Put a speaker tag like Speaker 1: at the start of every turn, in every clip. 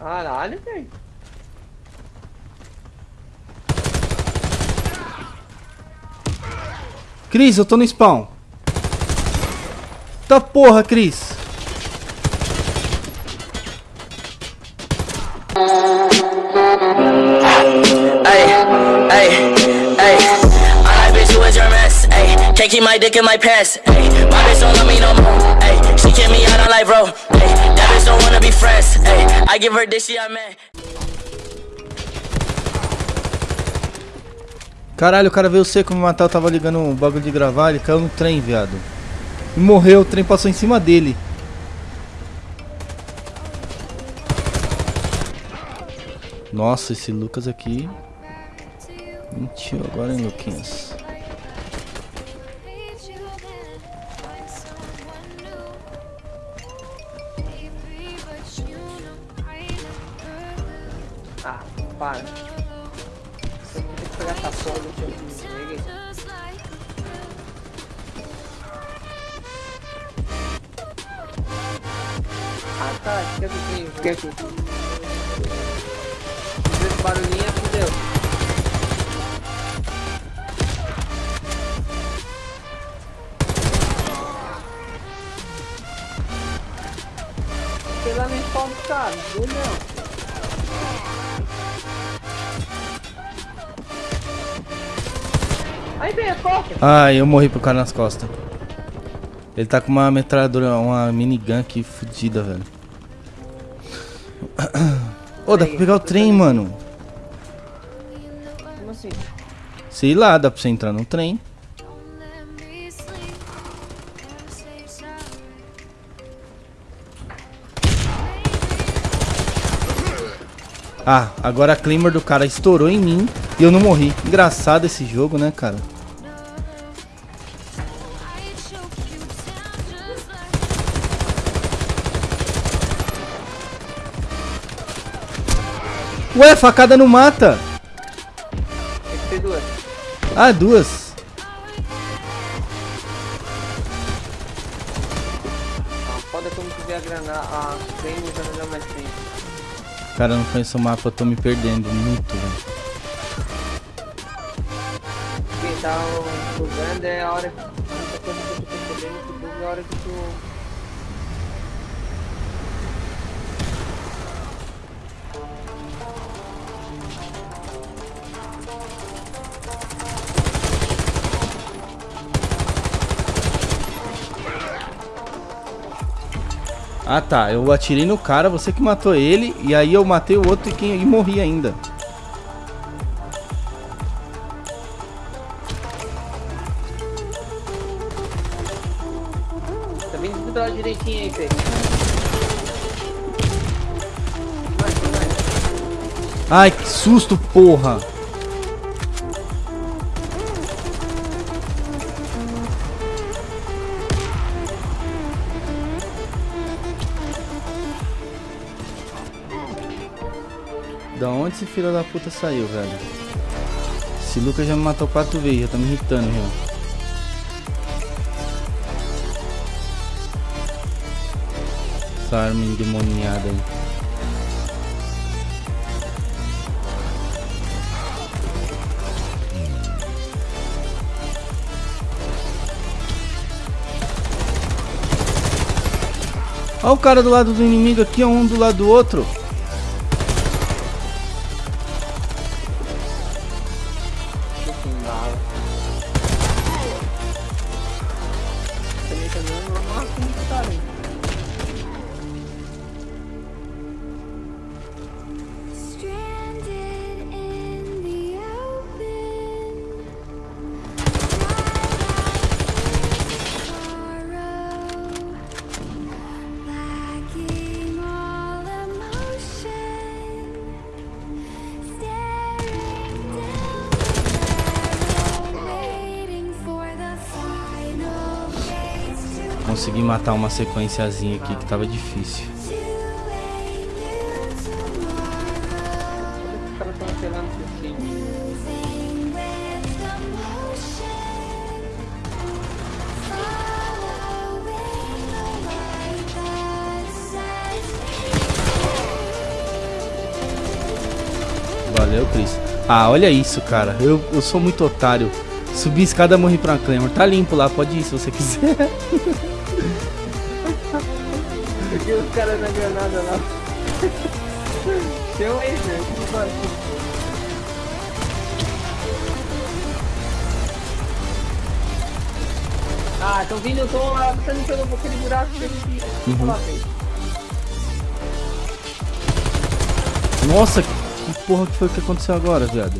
Speaker 1: Caralho, velho.
Speaker 2: Cris, eu tô no spawn. Tá porra, Cris.
Speaker 3: Can't keep my dick in my pants. Ay, my bitch don't love me no more. Ay, she kick me out on life, bro. Ay, don't wanna be friends. I give her this, she I man.
Speaker 2: Caralho, o cara veio seco me matar, eu tava ligando o bagulho de gravar, ele caiu no trem, viado. E morreu, o trem passou em cima dele. Nossa, esse Lucas aqui... Mentiu agora, hein, Luquinhas?
Speaker 1: Ah, para. Você tem que pegar essa porra do teu Peguei. Ah, tá. Fica aqui, fica aqui. Esse barulhinho é fudeu. Nem spawn do cara. Do não. Aí vem.
Speaker 2: Ai, eu morri pro cara nas costas. Ele tá com uma metralhadora, uma minigun aqui fodida, velho. Ô, dá pra pegar o trem, mano.
Speaker 1: Como assim?
Speaker 2: Sei lá, dá pra você entrar no trem. Ah, agora a Claymore do cara estourou em mim e eu não morri. Engraçado esse jogo, né, cara? Ué, facada não mata.
Speaker 1: Tem que ter duas.
Speaker 2: Ah, duas. Cara, não conheço o mapa, eu tô me perdendo muito, velho.
Speaker 1: Quem tá bugando é a hora que. A única coisa que eu tô percebendo que buga é a hora que tu.
Speaker 2: Ah tá, eu atirei no cara, você que matou ele, e aí eu matei o outro e, quem, e morri ainda.
Speaker 1: Tá vindo do lado direitinho aí.
Speaker 2: Ai, que susto, porra! Onde esse filho da puta saiu, velho? Esse Lucas já me matou quatro vezes, já tá me irritando, já. Essa arma endemoniada aí. Olha o cara do lado do inimigo aqui, um do lado do outro. Consegui matar uma sequenciazinha aqui que tava difícil. Valeu, Cris. Ah, olha isso, cara. Eu, eu sou muito otário. Subi a escada morri pra Claymore. Tá limpo lá, pode ir se você quiser.
Speaker 1: Tinha os caras na granada lá. Tem um aí, velho. que? Ah, estão vindo, eu tô lá, passando pelo aquele buraco que ele
Speaker 2: Uhum.
Speaker 1: lá.
Speaker 2: Nossa, que porra que foi que aconteceu agora, viado?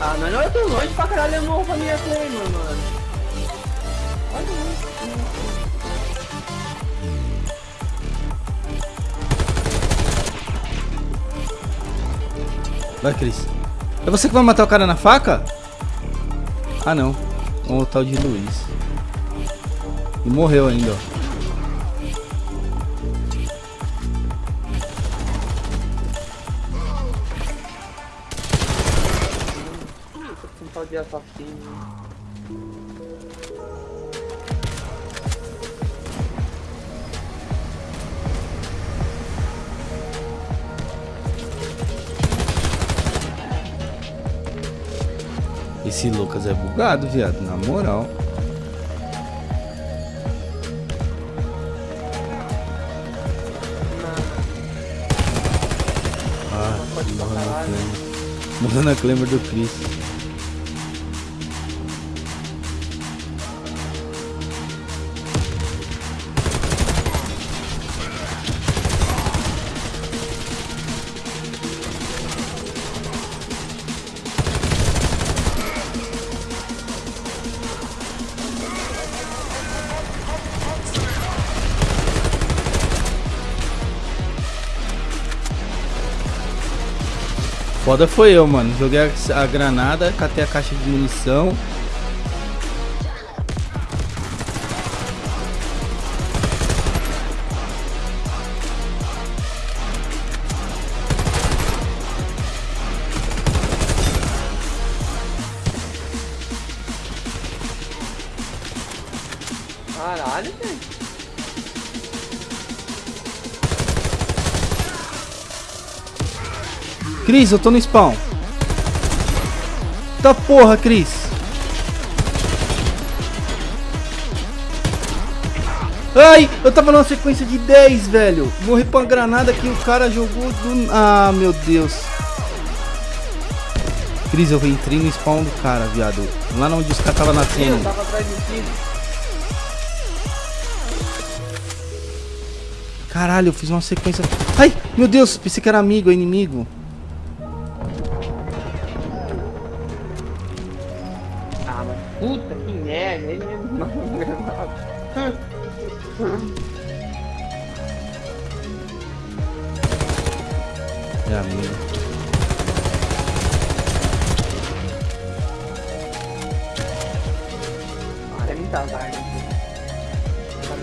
Speaker 1: Ah, mas não é tão longe pra caralho, eu morro pra minha Claymore, mano. Olha isso.
Speaker 2: Vai, Cris. É você que vai matar o cara na faca? Ah, não. O tal de Luiz. E morreu ainda, ó.
Speaker 1: De assassino.
Speaker 2: Esse Lucas é bugado, viado. Na moral. Ah, morreu na Claymore. Morreu na Claymore do Chris. Foda foi eu, mano. Joguei a, granada, catei a caixa de munição. Cris, eu tô no spawn. Tá porra, Cris. Ai, eu tava numa sequência de 10, velho. Morri pra uma granada que o cara jogou do... Ah, meu Deus. Cris, eu entrei no spawn do cara, viado. Lá onde os caras tava
Speaker 1: Eu
Speaker 2: nascendo.
Speaker 1: tava atrás do tiro.
Speaker 2: Caralho, eu fiz uma sequência... Ai, meu Deus, pensei que era amigo, é inimigo.
Speaker 1: Ele mesmo mandou um granada.
Speaker 2: É
Speaker 1: é muita vaga. Tá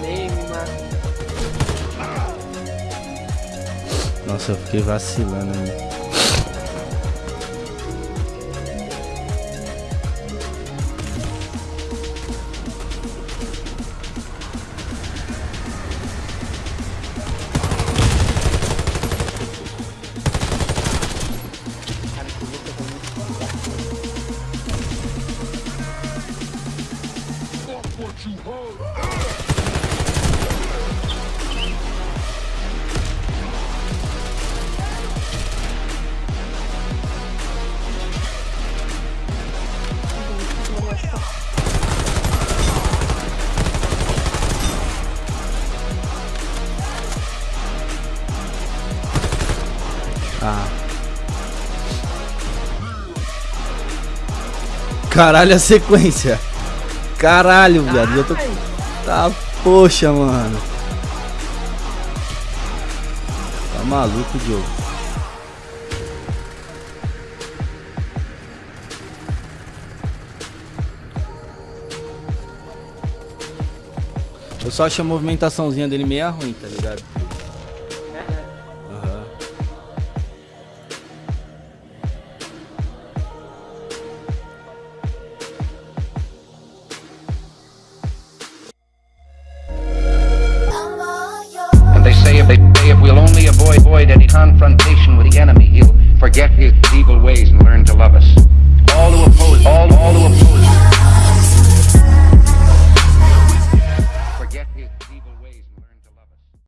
Speaker 1: name, mano.
Speaker 2: Nossa, eu fiquei vacilando aí. Ah. Caralho, a sequência. Caralho, viado. Eu tô... Tá, poxa, mano. Tá maluco, Diogo. Eu só acho a movimentaçãozinha dele meio ruim, tá ligado?
Speaker 4: avoid any confrontation with the enemy, he'll forget his evil ways and learn to love us. All who oppose, all, all who oppose.